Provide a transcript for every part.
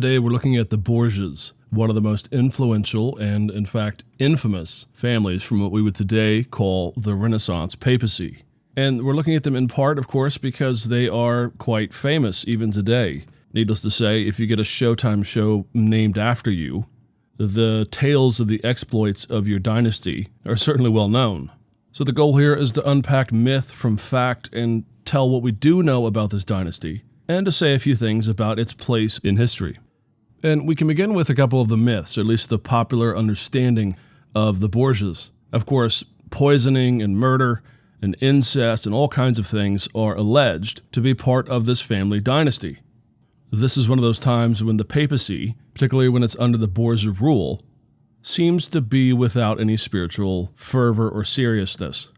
Today we're looking at the Borgias, one of the most influential and, in fact, infamous families from what we would today call the Renaissance papacy. And we're looking at them in part, of course, because they are quite famous even today. Needless to say, if you get a Showtime show named after you, the tales of the exploits of your dynasty are certainly well known. So the goal here is to unpack myth from fact and tell what we do know about this dynasty, and to say a few things about its place in history. And we can begin with a couple of the myths, or at least the popular understanding of the Borgias. Of course, poisoning and murder and incest and all kinds of things are alleged to be part of this family dynasty. This is one of those times when the papacy, particularly when it's under the Borgia rule, seems to be without any spiritual fervor or seriousness.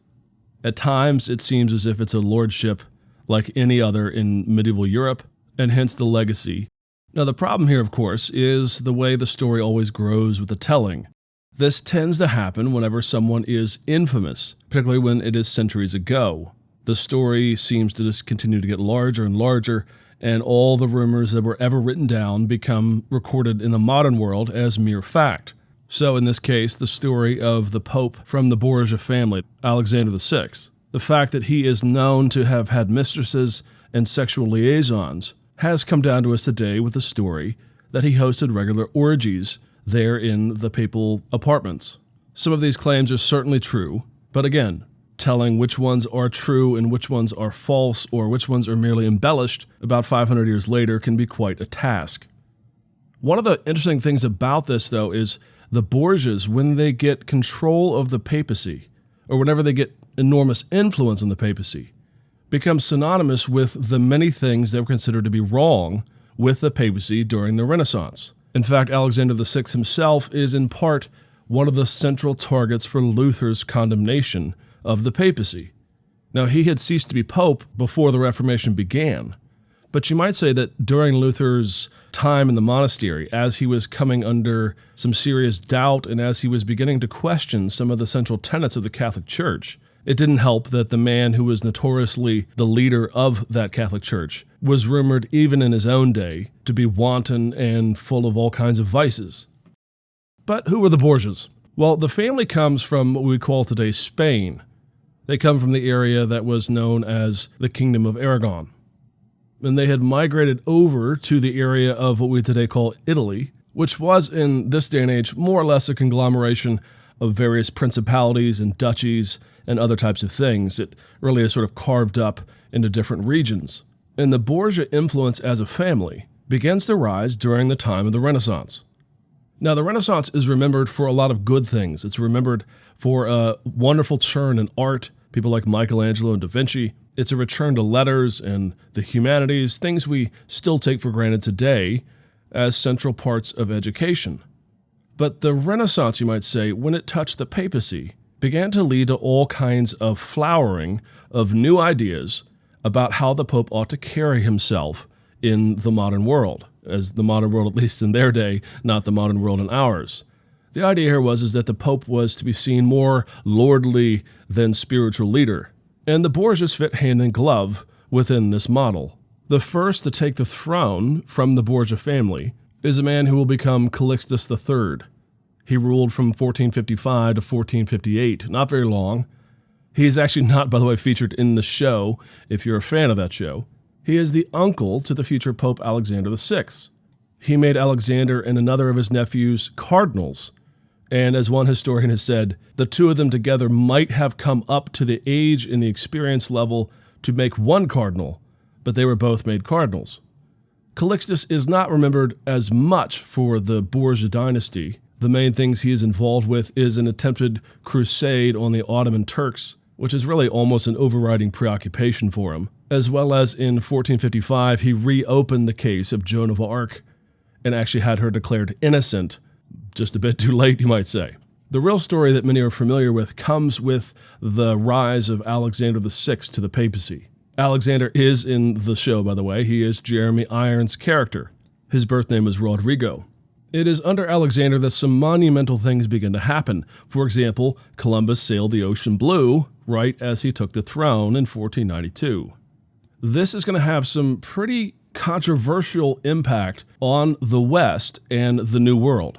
At times, it seems as if it's a lordship like any other in medieval Europe, and hence the legacy. Now, the problem here, of course, is the way the story always grows with the telling. This tends to happen whenever someone is infamous, particularly when it is centuries ago. The story seems to just continue to get larger and larger, and all the rumors that were ever written down become recorded in the modern world as mere fact. So, in this case, the story of the Pope from the Borgia family, Alexander VI, the fact that he is known to have had mistresses and sexual liaisons has come down to us today with the story that he hosted regular orgies there in the papal apartments. Some of these claims are certainly true, but again, telling which ones are true and which ones are false or which ones are merely embellished about 500 years later can be quite a task. One of the interesting things about this, though, is the Borgias, when they get control of the papacy, or whenever they get enormous influence on the papacy, become synonymous with the many things that were considered to be wrong with the papacy during the Renaissance. In fact, Alexander VI himself is in part one of the central targets for Luther's condemnation of the papacy. Now, he had ceased to be pope before the Reformation began, but you might say that during Luther's time in the monastery, as he was coming under some serious doubt and as he was beginning to question some of the central tenets of the Catholic Church, it didn't help that the man who was notoriously the leader of that Catholic Church was rumored, even in his own day, to be wanton and full of all kinds of vices. But who were the Borgias? Well, the family comes from what we call today Spain. They come from the area that was known as the Kingdom of Aragon. And they had migrated over to the area of what we today call Italy, which was in this day and age more or less a conglomeration of various principalities and duchies and other types of things. It really is sort of carved up into different regions. And the Borgia influence as a family begins to rise during the time of the Renaissance. Now, the Renaissance is remembered for a lot of good things. It's remembered for a wonderful turn in art, people like Michelangelo and Da Vinci. It's a return to letters and the humanities, things we still take for granted today as central parts of education. But the Renaissance, you might say, when it touched the papacy, began to lead to all kinds of flowering of new ideas about how the Pope ought to carry himself in the modern world, as the modern world, at least in their day, not the modern world in ours. The idea here was is that the Pope was to be seen more lordly than spiritual leader, and the Borgias fit hand in glove within this model. The first to take the throne from the Borgia family is a man who will become Calixtus III. He ruled from 1455 to 1458, not very long. He is actually not, by the way, featured in the show, if you're a fan of that show. He is the uncle to the future Pope Alexander VI. He made Alexander and another of his nephews cardinals. And as one historian has said, the two of them together might have come up to the age and the experience level to make one cardinal, but they were both made cardinals. Calixtus is not remembered as much for the Borgia dynasty, the main things he is involved with is an attempted crusade on the Ottoman Turks, which is really almost an overriding preoccupation for him. As well as in 1455, he reopened the case of Joan of Arc and actually had her declared innocent, just a bit too late, you might say. The real story that many are familiar with comes with the rise of Alexander VI to the papacy. Alexander is in the show, by the way. He is Jeremy Irons' character. His birth name is Rodrigo. It is under Alexander that some monumental things begin to happen. For example, Columbus sailed the ocean blue right as he took the throne in 1492. this is going to have some pretty controversial impact on the West and the New World.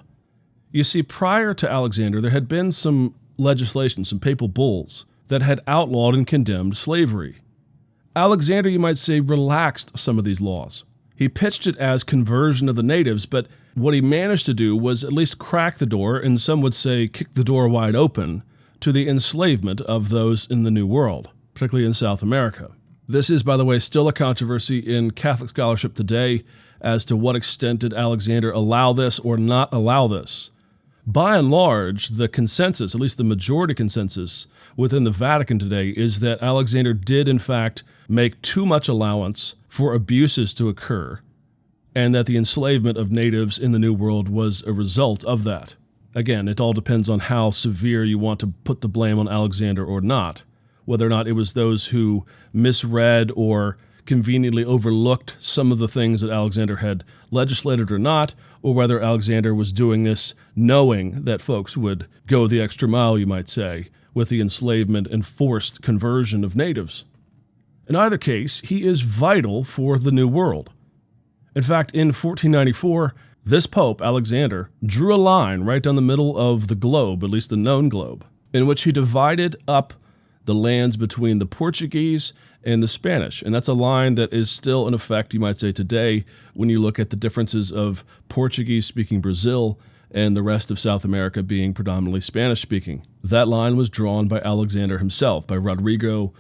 You see, prior to Alexander, there had been some legislation, some papal bulls, that had outlawed and condemned slavery. Alexander, you might say, relaxed some of these laws. He pitched it as conversion of the natives, but what he managed to do was at least crack the door, and some would say kick the door wide open, to the enslavement of those in the New World, particularly in South America. This is, by the way, still a controversy in Catholic scholarship today as to what extent did Alexander allow this or not allow this. By and large, the consensus, at least the majority consensus within the Vatican today, is that Alexander did, in fact, make too much allowance for abuses to occur, and that the enslavement of natives in the New World was a result of that. Again, it all depends on how severe you want to put the blame on Alexander or not, whether or not it was those who misread or conveniently overlooked some of the things that Alexander had legislated or not, or whether Alexander was doing this knowing that folks would go the extra mile, you might say, with the enslavement and forced conversion of natives. In either case, he is vital for the New World. In fact, in 1494, this Pope, Alexander, drew a line right down the middle of the globe, at least the known globe, in which he divided up the lands between the Portuguese and the Spanish. And that's a line that is still in effect, you might say, today when you look at the differences of Portuguese speaking Brazil and the rest of South America being predominantly Spanish speaking. That line was drawn by Alexander himself, by Rodrigo.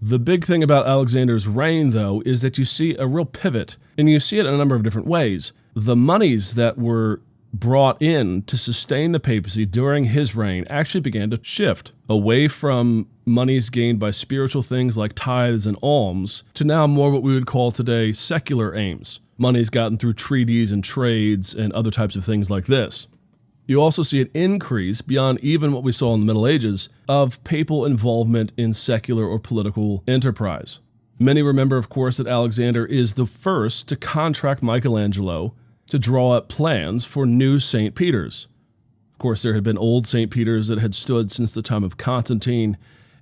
The big thing about Alexander's reign, though, is that you see a real pivot, and you see it in a number of different ways. The monies that were brought in to sustain the papacy during his reign actually began to shift away from monies gained by spiritual things like tithes and alms to now more what we would call today secular aims. Monies gotten through treaties and trades and other types of things like this. You also see an increase beyond even what we saw in the Middle Ages of papal involvement in secular or political enterprise. Many remember, of course, that Alexander is the first to contract Michelangelo to draw up plans for new St. Peter's. Of course, there had been old St. Peter's that had stood since the time of Constantine,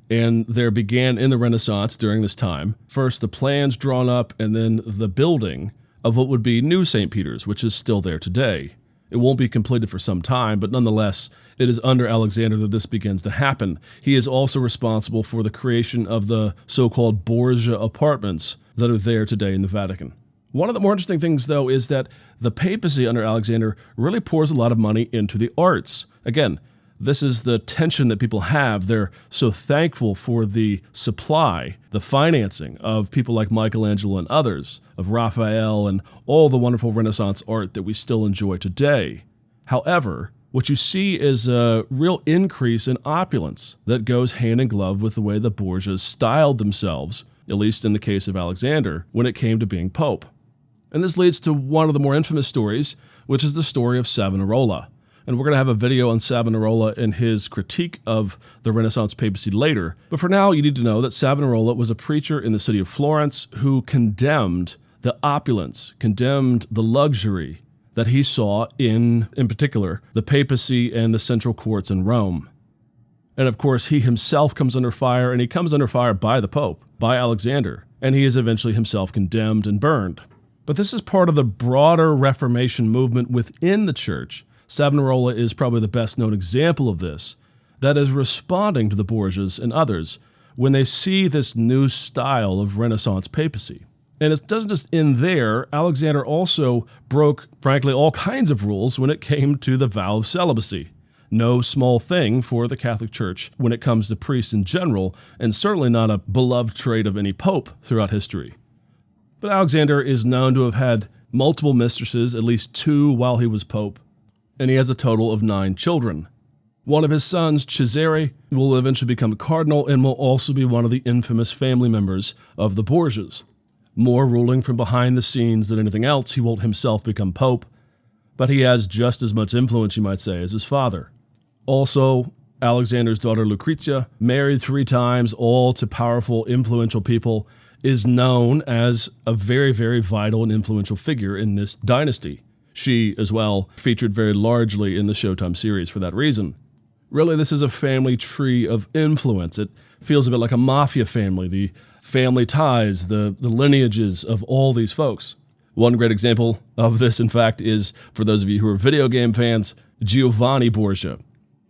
and there began in the Renaissance during this time first the plans drawn up and then the building of what would be new St. Peter's, which is still there today. It won't be completed for some time, but nonetheless, it is under Alexander that this begins to happen. He is also responsible for the creation of the so called Borgia apartments that are there today in the Vatican. One of the more interesting things, though, is that the papacy under Alexander really pours a lot of money into the arts. Again, this is the tension that people have. They're so thankful for the supply, the financing of people like Michelangelo and others, of Raphael and all the wonderful Renaissance art that we still enjoy today. However, what you see is a real increase in opulence that goes hand in glove with the way the Borgias styled themselves, at least in the case of Alexander, when it came to being pope. And this leads to one of the more infamous stories, which is the story of Savonarola and we're going to have a video on Savonarola and his critique of the Renaissance papacy later. But for now, you need to know that Savonarola was a preacher in the city of Florence who condemned the opulence, condemned the luxury that he saw in, in particular, the papacy and the central courts in Rome. And of course, he himself comes under fire, and he comes under fire by the Pope, by Alexander, and he is eventually himself condemned and burned. But this is part of the broader Reformation movement within the church Savonarola is probably the best known example of this, that is responding to the Borgias and others when they see this new style of Renaissance papacy. And it doesn't just end there. Alexander also broke, frankly, all kinds of rules when it came to the vow of celibacy. No small thing for the Catholic Church when it comes to priests in general, and certainly not a beloved trait of any pope throughout history. But Alexander is known to have had multiple mistresses, at least two while he was pope and he has a total of nine children. One of his sons, Cesare, will eventually become a cardinal and will also be one of the infamous family members of the Borgias. More ruling from behind the scenes than anything else, he won't himself become pope, but he has just as much influence, you might say, as his father. Also, Alexander's daughter Lucretia, married three times, all to powerful, influential people, is known as a very, very vital and influential figure in this dynasty. She, as well, featured very largely in the Showtime series for that reason. Really, this is a family tree of influence. It feels a bit like a mafia family. The family ties, the, the lineages of all these folks. One great example of this, in fact, is for those of you who are video game fans, Giovanni Borgia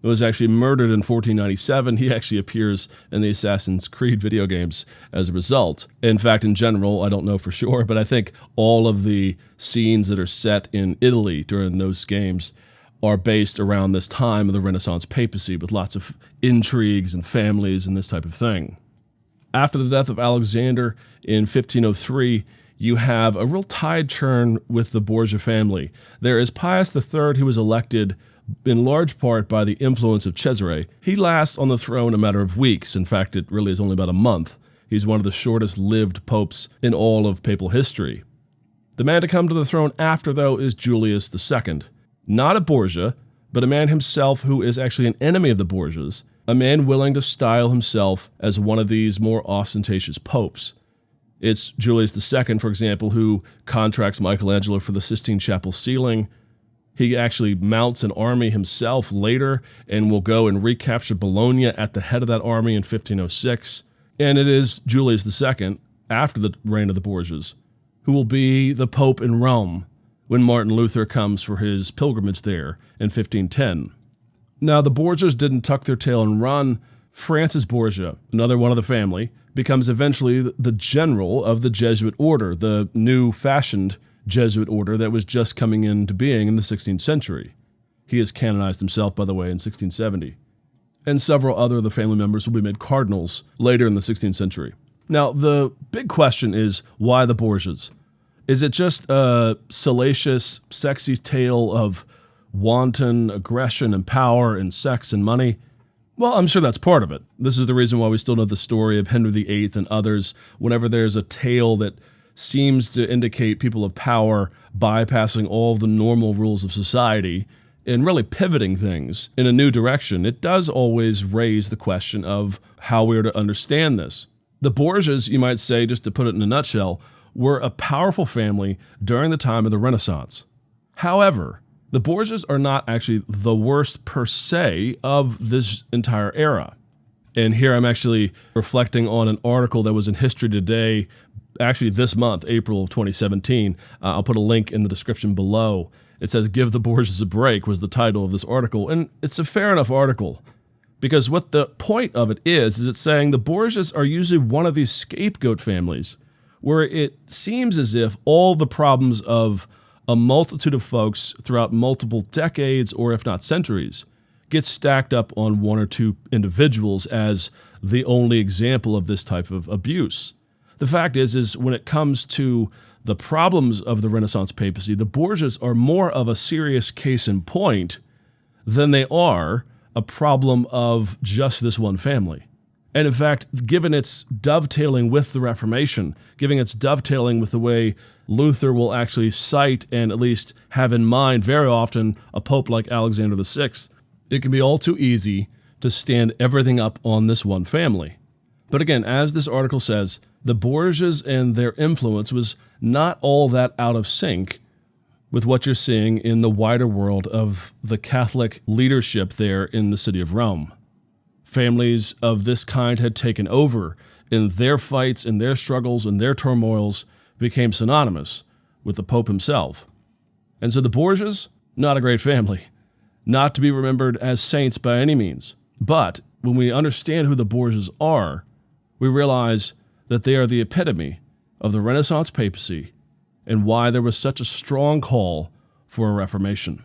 was actually murdered in 1497. He actually appears in the Assassin's Creed video games as a result. In fact, in general, I don't know for sure, but I think all of the scenes that are set in Italy during those games are based around this time of the Renaissance papacy with lots of intrigues and families and this type of thing. After the death of Alexander in 1503, you have a real tide turn with the Borgia family. There is Pius III, who was elected in large part by the influence of Cesare. He lasts on the throne a matter of weeks. In fact, it really is only about a month. He's one of the shortest lived popes in all of papal history. The man to come to the throne after, though, is Julius II. Not a Borgia, but a man himself who is actually an enemy of the Borgias, a man willing to style himself as one of these more ostentatious popes. It's Julius II, for example, who contracts Michelangelo for the Sistine Chapel ceiling, he actually mounts an army himself later and will go and recapture Bologna at the head of that army in 1506. And it is Julius II, after the reign of the Borgias, who will be the Pope in Rome when Martin Luther comes for his pilgrimage there in 1510. Now, the Borgias didn't tuck their tail and run. Francis Borgia, another one of the family, becomes eventually the general of the Jesuit order, the new fashioned Jesuit order that was just coming into being in the 16th century. He is canonized himself, by the way, in 1670. And several other of the family members will be made cardinals later in the 16th century. Now, the big question is why the Borgias? Is it just a salacious, sexy tale of wanton aggression and power and sex and money? Well, I'm sure that's part of it. This is the reason why we still know the story of Henry VIII and others. Whenever there's a tale that seems to indicate people of power bypassing all the normal rules of society and really pivoting things in a new direction, it does always raise the question of how we are to understand this. The Borgias, you might say, just to put it in a nutshell, were a powerful family during the time of the Renaissance. However, the Borgias are not actually the worst per se of this entire era. And here I'm actually reflecting on an article that was in History Today actually this month, April of 2017. Uh, I'll put a link in the description below. It says Give the Borgias a Break was the title of this article. And it's a fair enough article because what the point of it is, is it's saying the Borgias are usually one of these scapegoat families where it seems as if all the problems of a multitude of folks throughout multiple decades or if not centuries get stacked up on one or two individuals as the only example of this type of abuse. The fact is, is when it comes to the problems of the Renaissance papacy, the Borgias are more of a serious case in point than they are a problem of just this one family. And in fact, given its dovetailing with the Reformation, given its dovetailing with the way Luther will actually cite and at least have in mind very often a pope like Alexander VI, it can be all too easy to stand everything up on this one family. But again, as this article says, the Borgias and their influence was not all that out of sync with what you're seeing in the wider world of the Catholic leadership there in the city of Rome. Families of this kind had taken over, and their fights and their struggles and their turmoils became synonymous with the Pope himself. And so the Borgias, not a great family, not to be remembered as saints by any means. But when we understand who the Borgias are, we realize that they are the epitome of the Renaissance papacy and why there was such a strong call for a reformation.